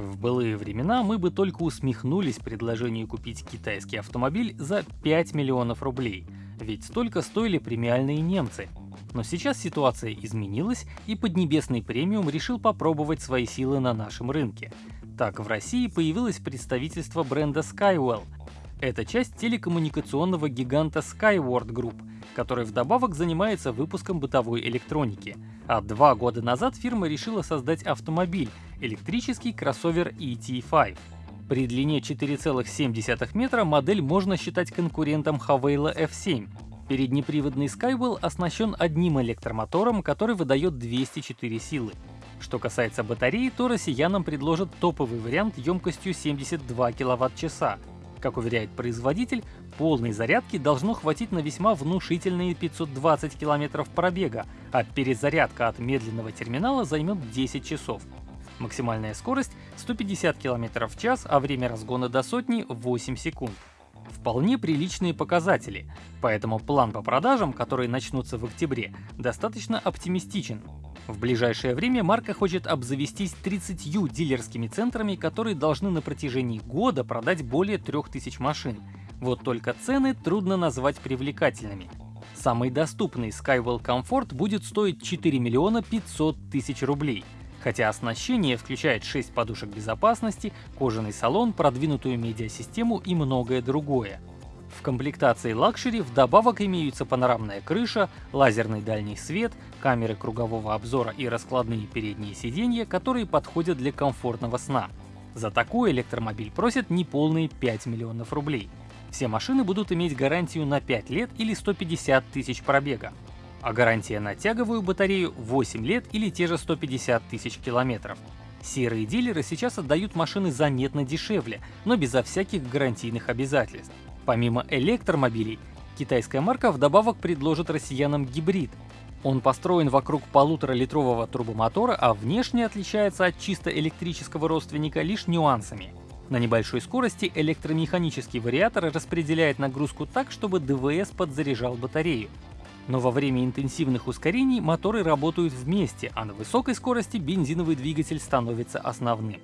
В былые времена мы бы только усмехнулись предложению купить китайский автомобиль за 5 миллионов рублей, ведь столько стоили премиальные немцы. Но сейчас ситуация изменилась, и Поднебесный премиум решил попробовать свои силы на нашем рынке. Так, в России появилось представительство бренда Skywell. Это часть телекоммуникационного гиганта Skyward Group, который вдобавок занимается выпуском бытовой электроники. А два года назад фирма решила создать автомобиль, электрический кроссовер ET5. При длине 4,7 метра модель можно считать конкурентом Havaila F7. Переднеприводный Skywell оснащен одним электромотором, который выдает 204 силы. Что касается батареи, то россиянам предложат топовый вариант емкостью 72 кВт-часа. Как уверяет производитель, полной зарядки должно хватить на весьма внушительные 520 км пробега, а перезарядка от медленного терминала займет 10 часов. Максимальная скорость 150 км в час, а время разгона до сотни 8 секунд. Вполне приличные показатели, поэтому план по продажам, которые начнутся в октябре, достаточно оптимистичен. В ближайшее время марка хочет обзавестись 30 дилерскими центрами, которые должны на протяжении года продать более 3000 машин. Вот только цены трудно назвать привлекательными. Самый доступный Skywell Comfort будет стоить 4 миллиона 500 тысяч рублей — хотя оснащение включает 6 подушек безопасности, кожаный салон, продвинутую медиасистему и многое другое. В комплектации Luxury вдобавок имеются панорамная крыша, лазерный дальний свет, камеры кругового обзора и раскладные передние сиденья, которые подходят для комфортного сна. За такой электромобиль просят неполные 5 миллионов рублей. Все машины будут иметь гарантию на 5 лет или 150 тысяч пробега а гарантия на тяговую батарею 8 лет или те же 150 тысяч километров. Серые дилеры сейчас отдают машины заметно дешевле, но безо всяких гарантийных обязательств. Помимо электромобилей, китайская марка вдобавок предложит россиянам гибрид. Он построен вокруг полуторалитрового турбомотора, а внешне отличается от чисто электрического родственника лишь нюансами. На небольшой скорости электромеханический вариатор распределяет нагрузку так, чтобы ДВС подзаряжал батарею. Но во время интенсивных ускорений моторы работают вместе, а на высокой скорости бензиновый двигатель становится основным.